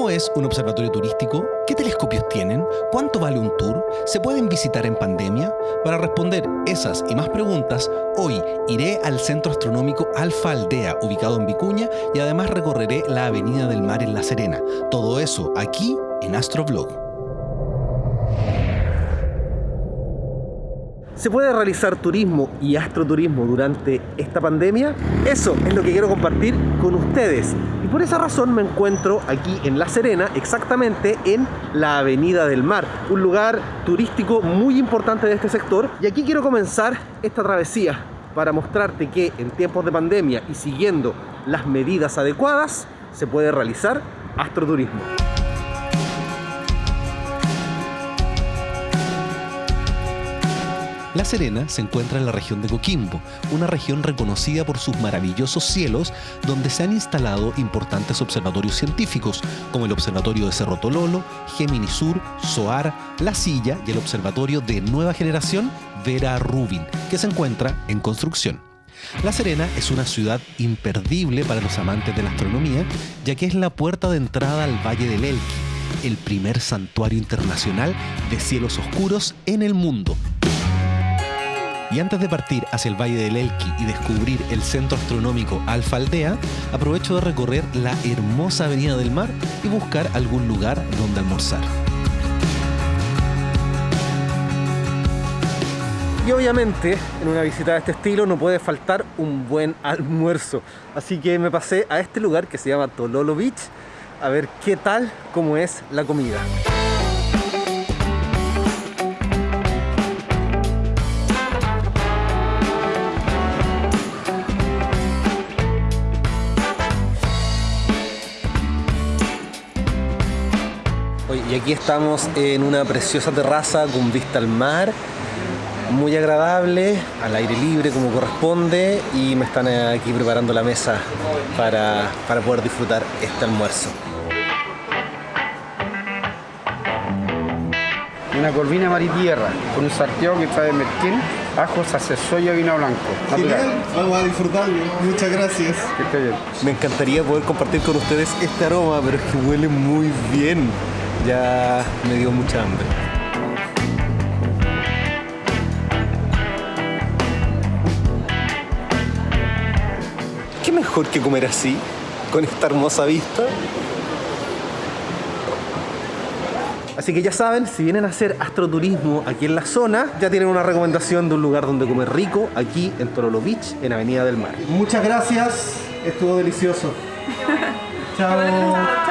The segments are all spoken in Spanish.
¿Cómo es un observatorio turístico? ¿Qué telescopios tienen? ¿Cuánto vale un tour? ¿Se pueden visitar en pandemia? Para responder esas y más preguntas, hoy iré al Centro Astronómico Alfa Aldea, ubicado en Vicuña, y además recorreré la Avenida del Mar en La Serena. Todo eso aquí en Astroblog. ¿Se puede realizar turismo y astroturismo durante esta pandemia? Eso es lo que quiero compartir con ustedes. Y por esa razón me encuentro aquí en La Serena, exactamente en la Avenida del Mar, un lugar turístico muy importante de este sector. Y aquí quiero comenzar esta travesía para mostrarte que en tiempos de pandemia y siguiendo las medidas adecuadas, se puede realizar astroturismo. La Serena se encuentra en la región de Coquimbo, una región reconocida por sus maravillosos cielos, donde se han instalado importantes observatorios científicos, como el Observatorio de Cerro Tololo, Gemini Sur, SOAR, La Silla y el Observatorio de Nueva Generación Vera Rubin, que se encuentra en construcción. La Serena es una ciudad imperdible para los amantes de la astronomía, ya que es la puerta de entrada al Valle del Elqui, el primer santuario internacional de cielos oscuros en el mundo, y antes de partir hacia el Valle del Elqui y descubrir el centro astronómico Alfa Aldea, aprovecho de recorrer la hermosa Avenida del Mar y buscar algún lugar donde almorzar. Y obviamente en una visita de este estilo no puede faltar un buen almuerzo. Así que me pasé a este lugar que se llama Tololo Beach a ver qué tal como es la comida. Aquí estamos en una preciosa terraza con vista al mar, muy agradable, al aire libre como corresponde y me están aquí preparando la mesa para, poder disfrutar este almuerzo. Una corvina maritierra con un sarteo que trae merquén, ajos, soya y vino blanco. Genial, vamos a disfrutarlo. Muchas gracias. Que esté bien. Me encantaría poder compartir con ustedes este aroma, pero es que huele muy bien ya me dio mucha hambre. ¿Qué mejor que comer así, con esta hermosa vista? Así que ya saben, si vienen a hacer astroturismo aquí en la zona, ya tienen una recomendación de un lugar donde comer rico, aquí en Torolo Beach, en Avenida del Mar. Muchas gracias, estuvo delicioso. Chao. Chao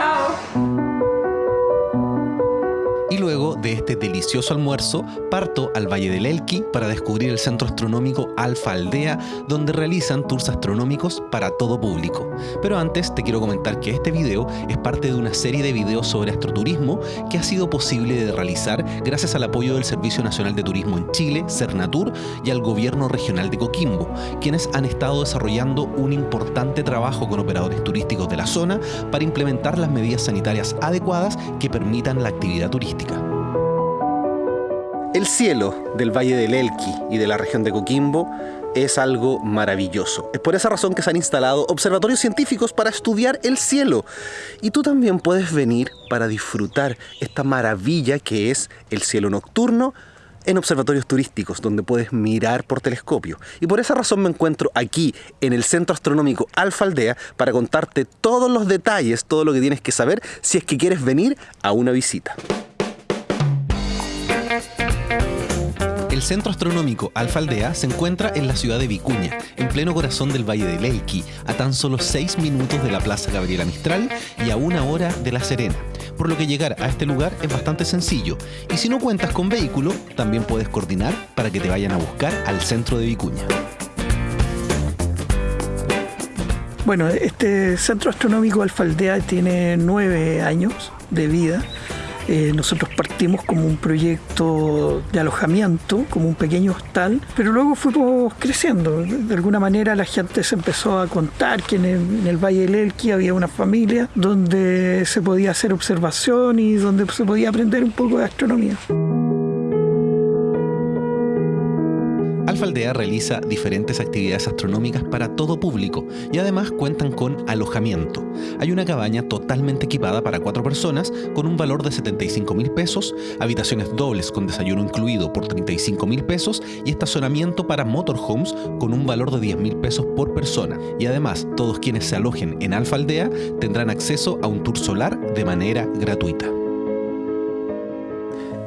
luego de este delicioso almuerzo, parto al Valle del Elqui para descubrir el centro astronómico Alfa Aldea, donde realizan tours astronómicos para todo público. Pero antes te quiero comentar que este video es parte de una serie de videos sobre astroturismo que ha sido posible de realizar gracias al apoyo del Servicio Nacional de Turismo en Chile, Cernatur, y al Gobierno Regional de Coquimbo, quienes han estado desarrollando un importante trabajo con operadores turísticos de la zona para implementar las medidas sanitarias adecuadas que permitan la actividad turística. El cielo del Valle del Elqui y de la región de Coquimbo es algo maravilloso. Es por esa razón que se han instalado observatorios científicos para estudiar el cielo. Y tú también puedes venir para disfrutar esta maravilla que es el cielo nocturno en observatorios turísticos donde puedes mirar por telescopio. Y por esa razón me encuentro aquí en el Centro Astronómico Alfa Aldea para contarte todos los detalles, todo lo que tienes que saber si es que quieres venir a una visita. El Centro Astronómico Alfa Aldea se encuentra en la ciudad de Vicuña, en pleno corazón del Valle del Elqui, a tan solo 6 minutos de la Plaza Gabriela Mistral y a una hora de La Serena, por lo que llegar a este lugar es bastante sencillo. Y si no cuentas con vehículo, también puedes coordinar para que te vayan a buscar al centro de Vicuña. Bueno, este Centro Astronómico Alfa Aldea tiene nueve años de vida eh, nosotros partimos como un proyecto de alojamiento, como un pequeño hostal, pero luego fuimos creciendo. De alguna manera la gente se empezó a contar que en el, Valle del Elqui había una familia donde se podía hacer observación y donde se podía aprender un poco de astronomía. Alfaldea realiza diferentes actividades astronómicas para todo público y además cuentan con alojamiento. Hay una cabaña totalmente equipada para cuatro personas con un valor de 75 mil pesos, habitaciones dobles con desayuno incluido por 35 mil pesos y estacionamiento para motorhomes con un valor de 10 mil pesos por persona. Y además, todos quienes se alojen en Alfaldea tendrán acceso a un tour solar de manera gratuita.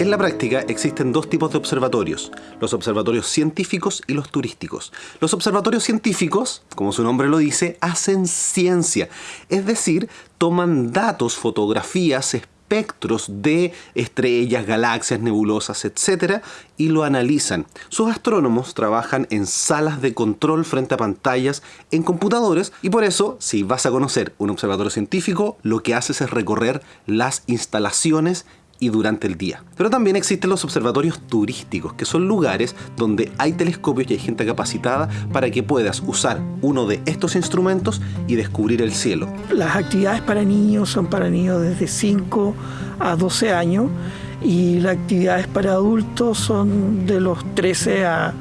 En la práctica existen dos tipos de observatorios, los observatorios científicos y los turísticos. Los observatorios científicos, como su nombre lo dice, hacen ciencia, es decir, toman datos, fotografías, espectros de estrellas, galaxias, nebulosas, etc. y lo analizan. Sus astrónomos trabajan en salas de control frente a pantallas en computadores y por eso, si vas a conocer un observatorio científico, lo que haces es recorrer las instalaciones y durante el día. Pero también existen los observatorios turísticos, que son lugares donde hay telescopios y hay gente capacitada para que puedas usar uno de estos instrumentos y descubrir el cielo. Las actividades para niños son para niños desde 5 a 12 años y las actividades para adultos son de los 13 a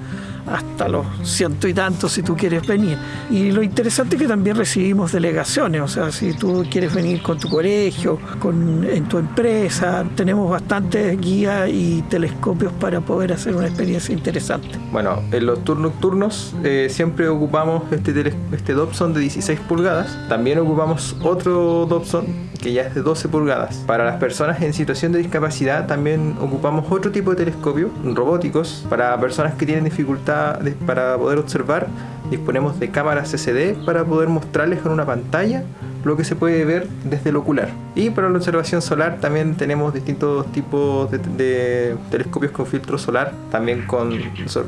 hasta los ciento y tantos si tú quieres venir. Y lo interesante es que también recibimos delegaciones, o sea, si tú quieres venir con tu colegio, con, en tu empresa, tenemos bastantes guías y telescopios para poder hacer una experiencia interesante. Bueno, en los tours nocturnos eh, siempre ocupamos este, este Dobson de 16 pulgadas, también ocupamos otro Dobson que ya es de 12 pulgadas. Para las personas en situación de discapacidad también ocupamos otro tipo de telescopio, robóticos, para personas que tienen dificultad para poder observar. Disponemos de cámaras CCD para poder mostrarles con una pantalla lo que se puede ver desde el ocular. Y para la observación solar también tenemos distintos tipos de, telescopios con filtro solar, también con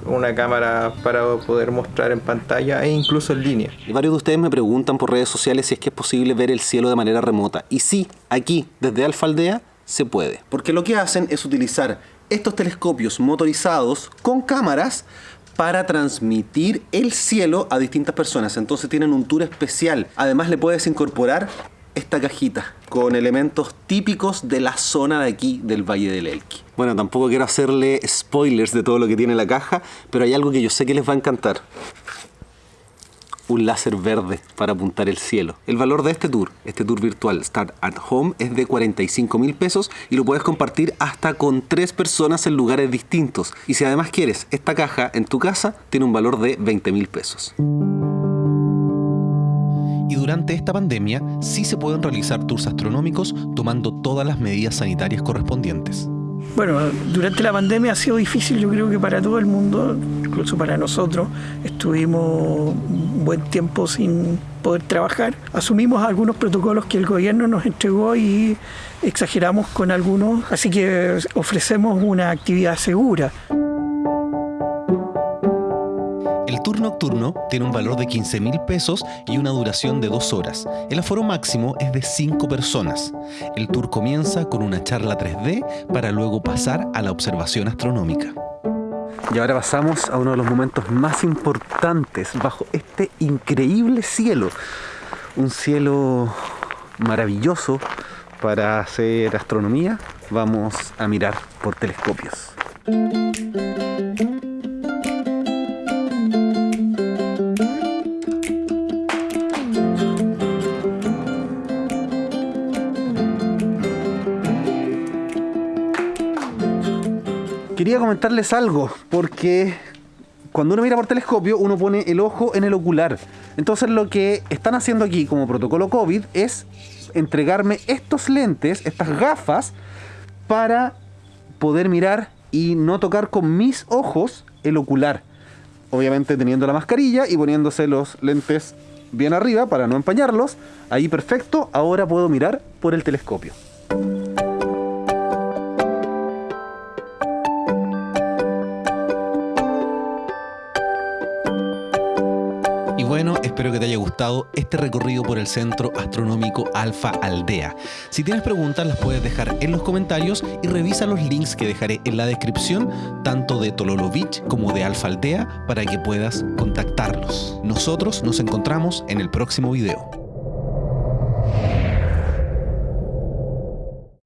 una cámara para poder mostrar en pantalla e incluso en línea. Y varios de ustedes me preguntan por redes sociales si es que es posible ver el cielo de manera remota. Y sí, aquí, desde Alfaldea, se puede. Porque lo que hacen es utilizar estos telescopios motorizados con cámaras para transmitir el cielo a distintas personas. Entonces tienen un tour especial. Además le puedes incorporar esta cajita con elementos típicos de la zona de aquí del Valle del Elqui. Bueno, tampoco quiero hacerle spoilers de todo lo que tiene la caja, pero hay algo que yo sé que les va a encantar un láser verde para apuntar el cielo. El valor de este tour, este tour virtual Start at Home, es de 45 mil pesos y lo puedes compartir hasta con tres personas en lugares distintos. Y si además quieres esta caja en tu casa, tiene un valor de 20 mil pesos. Y durante esta pandemia sí se pueden realizar tours astronómicos tomando todas las medidas sanitarias correspondientes. Bueno, durante la pandemia ha sido difícil, yo creo que para todo el mundo, incluso para nosotros. Estuvimos un buen tiempo sin poder trabajar. Asumimos algunos protocolos que el gobierno nos entregó y exageramos con algunos, así que ofrecemos una actividad segura. Nocturno tiene un valor de 15 mil pesos y una duración de dos horas. El aforo máximo es de 5 personas. El tour comienza con una charla 3D para luego pasar a la observación astronómica. Y ahora pasamos a uno de los momentos más importantes bajo este increíble cielo. Un cielo maravilloso para hacer astronomía. Vamos a mirar por telescopios. Quería comentarles algo, porque cuando uno mira por telescopio, uno pone el ojo en el ocular. Entonces lo que están haciendo aquí como protocolo COVID es entregarme estos lentes, estas gafas, para poder mirar y no tocar con mis ojos el ocular. Obviamente teniendo la mascarilla y poniéndose los lentes bien arriba para no empañarlos. Ahí perfecto, ahora puedo mirar por el telescopio. Espero que te haya gustado este recorrido por el Centro Astronómico Alfa Aldea. Si tienes preguntas las puedes dejar en los comentarios y revisa los links que dejaré en la descripción, tanto de Tololo Beach como de Alfa Aldea, para que puedas contactarlos. Nosotros nos encontramos en el próximo video.